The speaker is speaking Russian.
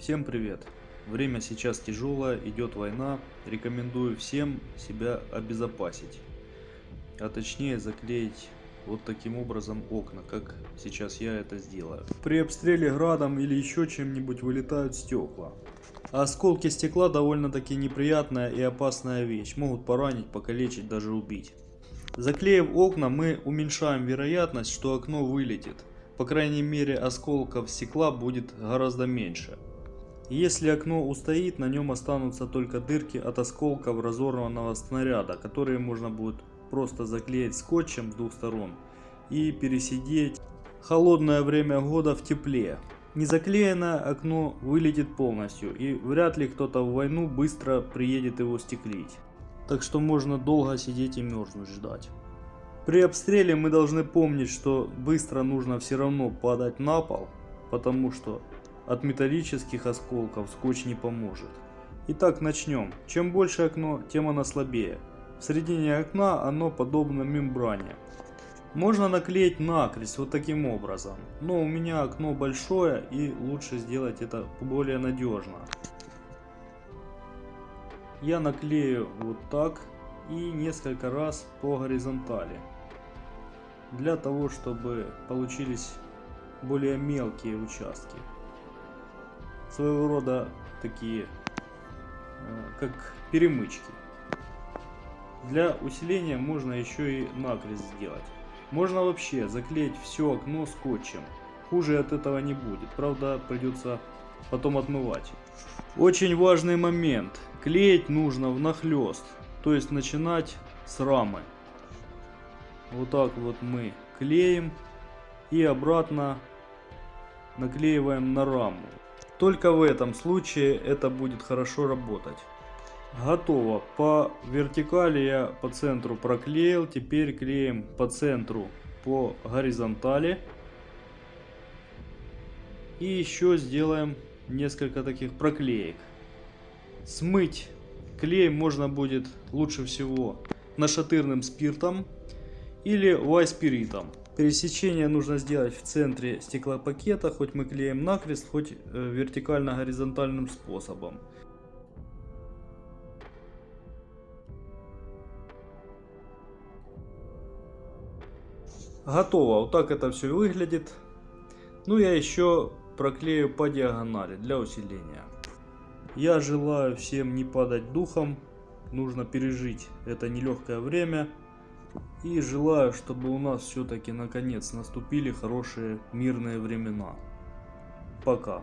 Всем привет! Время сейчас тяжелое, идет война. Рекомендую всем себя обезопасить. А точнее заклеить вот таким образом окна, как сейчас я это сделаю. При обстреле градом или еще чем-нибудь вылетают стекла. Осколки стекла довольно-таки неприятная и опасная вещь. Могут поранить, покалечить, даже убить. Заклеив окна, мы уменьшаем вероятность, что окно вылетит. По крайней мере, осколков стекла будет гораздо меньше. Если окно устоит, на нем останутся только дырки от осколков разорванного снаряда, которые можно будет просто заклеить скотчем с двух сторон и пересидеть холодное время года в тепле. Незаклеенное окно вылетит полностью и вряд ли кто-то в войну быстро приедет его стеклить. Так что можно долго сидеть и мерзнуть ждать. При обстреле мы должны помнить, что быстро нужно все равно падать на пол, потому что от металлических осколков скотч не поможет. Итак, начнем. Чем больше окно, тем оно слабее. В середине окна оно подобно мембране. Можно наклеить накрест вот таким образом, но у меня окно большое и лучше сделать это более надежно. Я наклею вот так и несколько раз по горизонтали. Для того, чтобы получились более мелкие участки. Своего рода такие, э, как перемычки. Для усиления можно еще и накрест сделать. Можно вообще заклеить все окно скотчем. Хуже от этого не будет. Правда, придется потом отмывать. Очень важный момент. Клеить нужно внахлёст. То есть начинать с рамы. Вот так вот мы клеим. И обратно наклеиваем на раму. Только в этом случае это будет хорошо работать. Готово. По вертикали я по центру проклеил. Теперь клеим по центру по горизонтали. И еще сделаем несколько таких проклеек. Смыть клей можно будет лучше всего нашатырным спиртом или вайспиритом. Пересечение нужно сделать в центре стеклопакета, хоть мы клеим накрест, хоть э, вертикально-горизонтальным способом. Готово. Вот так это все выглядит. Ну, я еще проклею по диагонали для усиления. Я желаю всем не падать духом. Нужно пережить это нелегкое время. И желаю, чтобы у нас все-таки наконец наступили хорошие мирные времена. Пока.